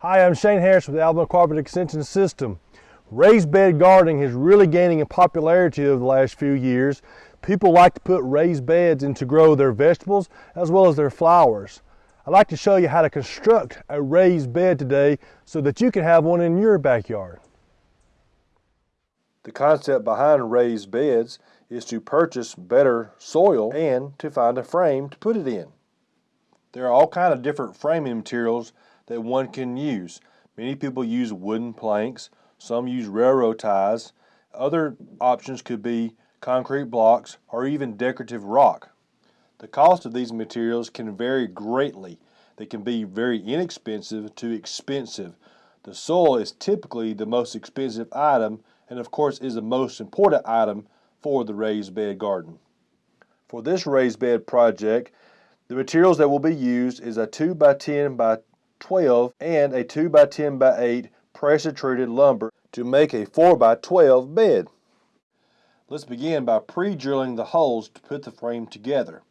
Hi, I'm Shane Harris with Alabama Cooperative Extension System. Raised bed gardening is really gaining in popularity over the last few years. People like to put raised beds in to grow their vegetables as well as their flowers. I'd like to show you how to construct a raised bed today so that you can have one in your backyard. The concept behind raised beds is to purchase better soil and to find a frame to put it in. There are all kind of different framing materials that one can use. Many people use wooden planks, some use railroad ties. Other options could be concrete blocks or even decorative rock. The cost of these materials can vary greatly. They can be very inexpensive to expensive. The soil is typically the most expensive item and of course is the most important item for the raised bed garden. For this raised bed project, the materials that will be used is a 2 by 10 by 12 and a 2 by 10 by 8 pressure treated lumber to make a 4 by 12 bed. Let's begin by pre-drilling the holes to put the frame together.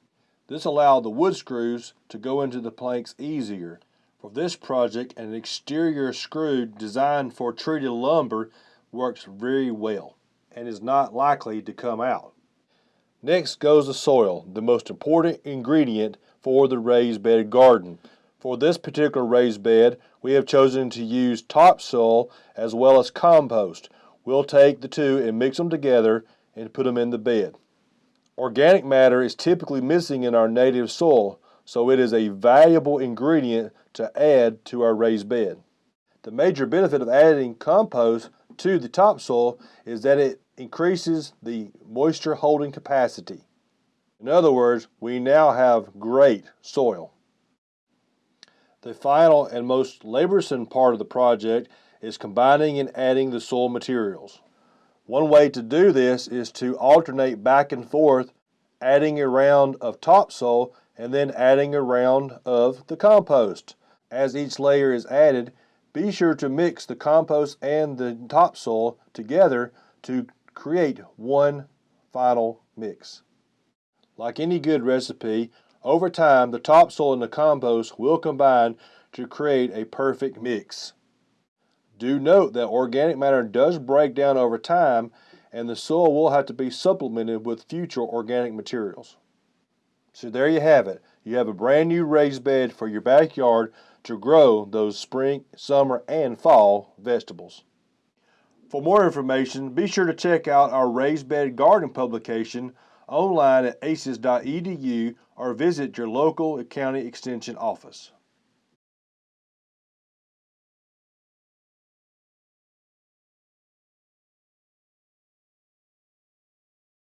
This allowed the wood screws to go into the planks easier. For this project, an exterior screw designed for treated lumber works very well and is not likely to come out. Next goes the soil, the most important ingredient for the raised bed garden. For this particular raised bed, we have chosen to use topsoil as well as compost. We'll take the two and mix them together and put them in the bed. Organic matter is typically missing in our native soil, so it is a valuable ingredient to add to our raised bed. The major benefit of adding compost to the topsoil is that it increases the moisture holding capacity. In other words, we now have great soil. The final and most laborsome part of the project is combining and adding the soil materials. One way to do this is to alternate back and forth, adding a round of topsoil and then adding a round of the compost. As each layer is added, be sure to mix the compost and the topsoil together to create one final mix. Like any good recipe, over time the topsoil and the compost will combine to create a perfect mix. Do note that organic matter does break down over time and the soil will have to be supplemented with future organic materials. So there you have it. You have a brand new raised bed for your backyard to grow those spring, summer, and fall vegetables. For more information, be sure to check out our Raised Bed Garden publication online at aces.edu or visit your local county extension office.